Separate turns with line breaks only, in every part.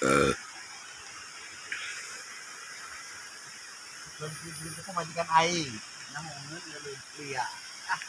belum belum cukup majikan mau ngeuleuh lia ah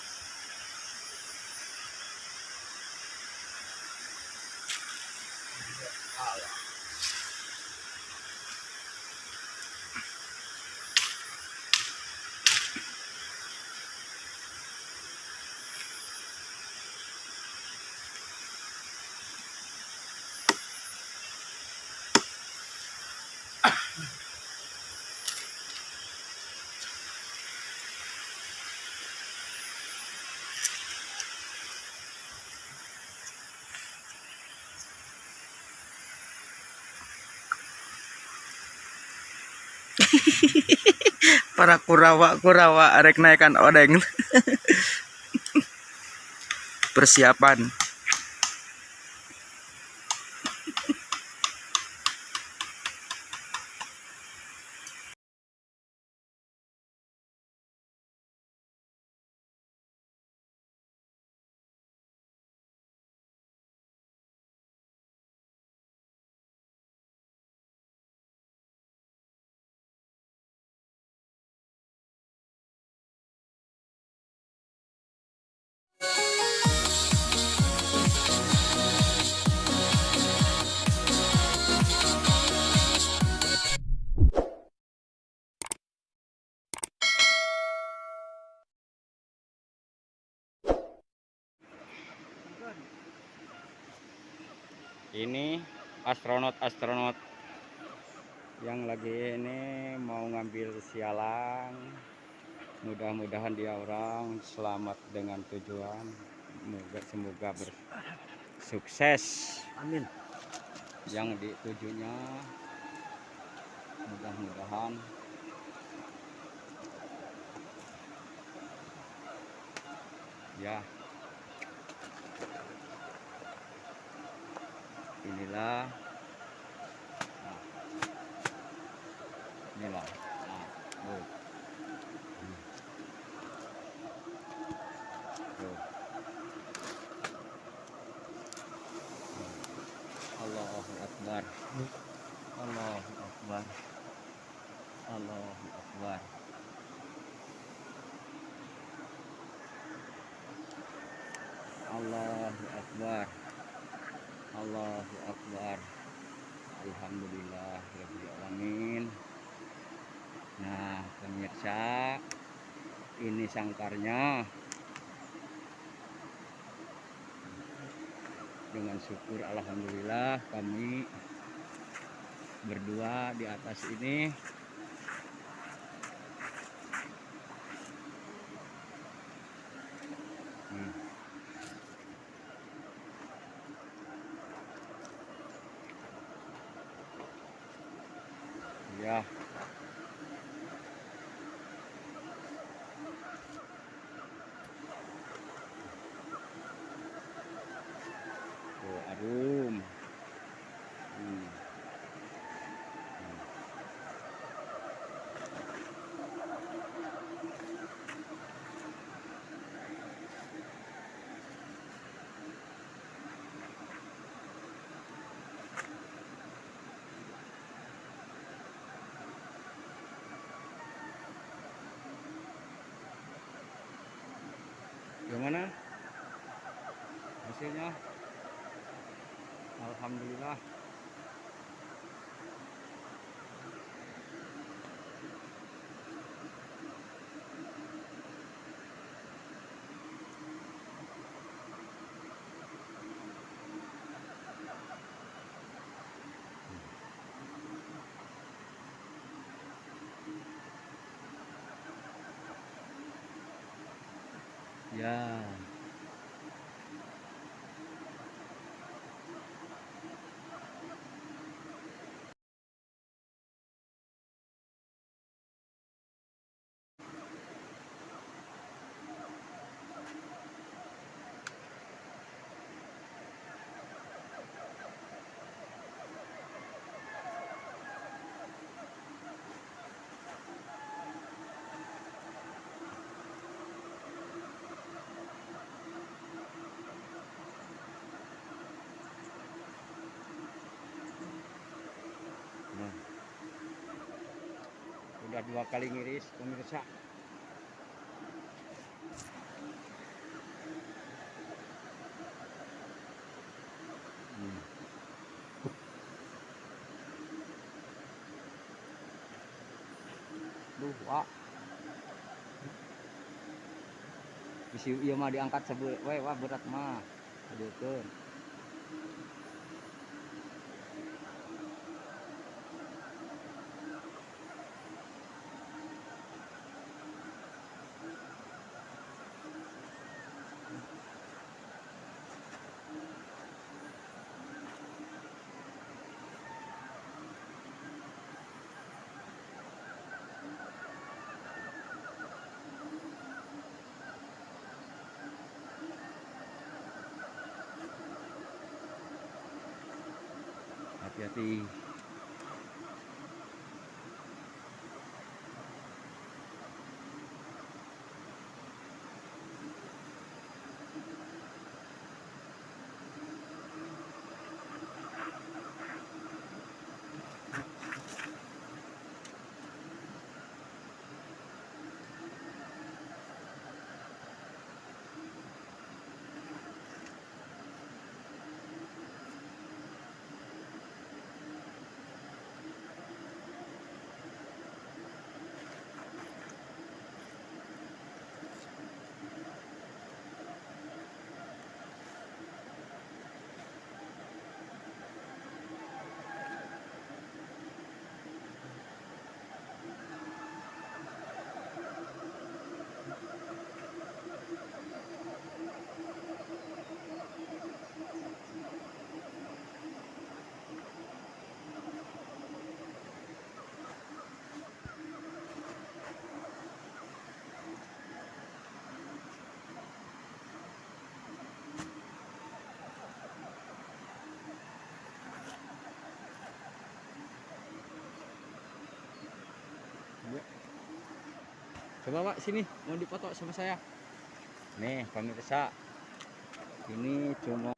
para kurawa kurawa arek naikkan odeng. Persiapan ini astronot-astronot yang lagi ini mau ngambil sialang mudah-mudahan dia orang selamat dengan tujuan. Semoga semoga bersukses
amin.
Yang ditujunya mudah-mudahan. Ya inilah. Nah, inilah. Nah, tuh. Tuh. Allahu Akbar. Allahu Akbar. Allahu Akbar. Allahu Akbar Allahu Akbar. Alhamdulillah Alamin. Nah pemirsa Ini sangkarnya. Dengan syukur Alhamdulillah kami Berdua di atas ini Ya. Tuh, arum. Hmm. Hmm. Gimana? Hasilnya? Alhamdulillah. Ya. Udah dua kali ngiris pemirsa Hmm. Wah. Bisi ieu mah diangkat sebeul we wah berat mah. Adukeun. Hati-hati. Coba Pak sini mau dipoto sama saya. Nih pemirsa. Ini cuma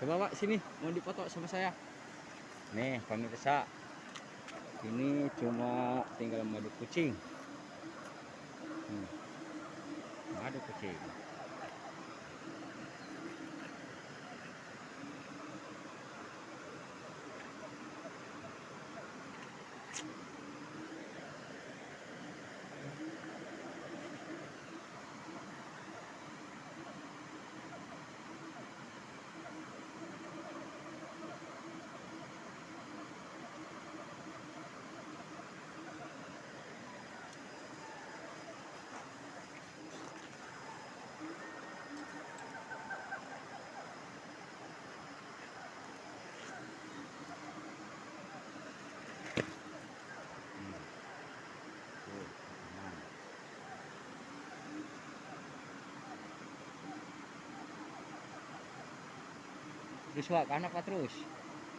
Coba Pak sini mau dipoto sama saya. Nih pemirsa. Ini cuma tinggal madu kucing. Hmm. Madu kucing. Terus Wak, ke anak Wak terus.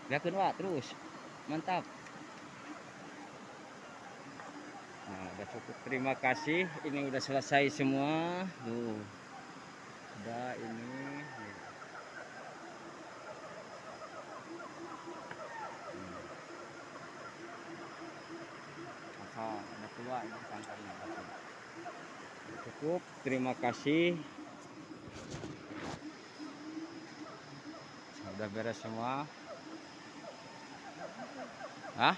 Biarkan Wak terus. Mantap. Nah, udah cukup. Terima kasih. Ini udah selesai semua. Tuh. Udah ini. Maka udah tua ini. Cukup. Terima kasih. Udah beres semua. Hah?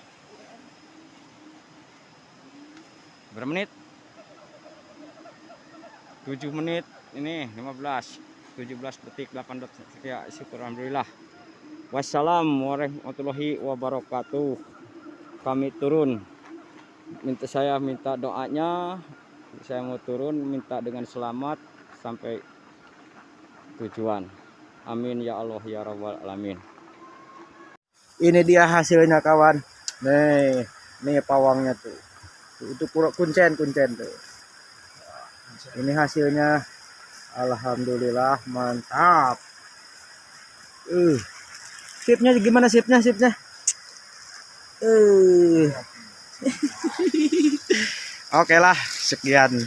Berapa menit? 7 menit ini 15 17 detik 8 detik ya syukur alhamdulillah Wassalam warahmatullahi wabarakatuh. Kami turun. Minta saya minta doanya. Saya mau turun minta dengan selamat sampai tujuan. Amin ya Allah ya rabbal alamin.
Ini dia hasilnya kawan. Nih, nih pawangnya tuh. Itu kuncen kuncen tuh. Ini hasilnya. Alhamdulillah mantap. Uh. Sipnya gimana sipnya sipnya? Uh. Oke lah, sekian.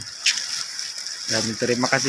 Dan terima kasih.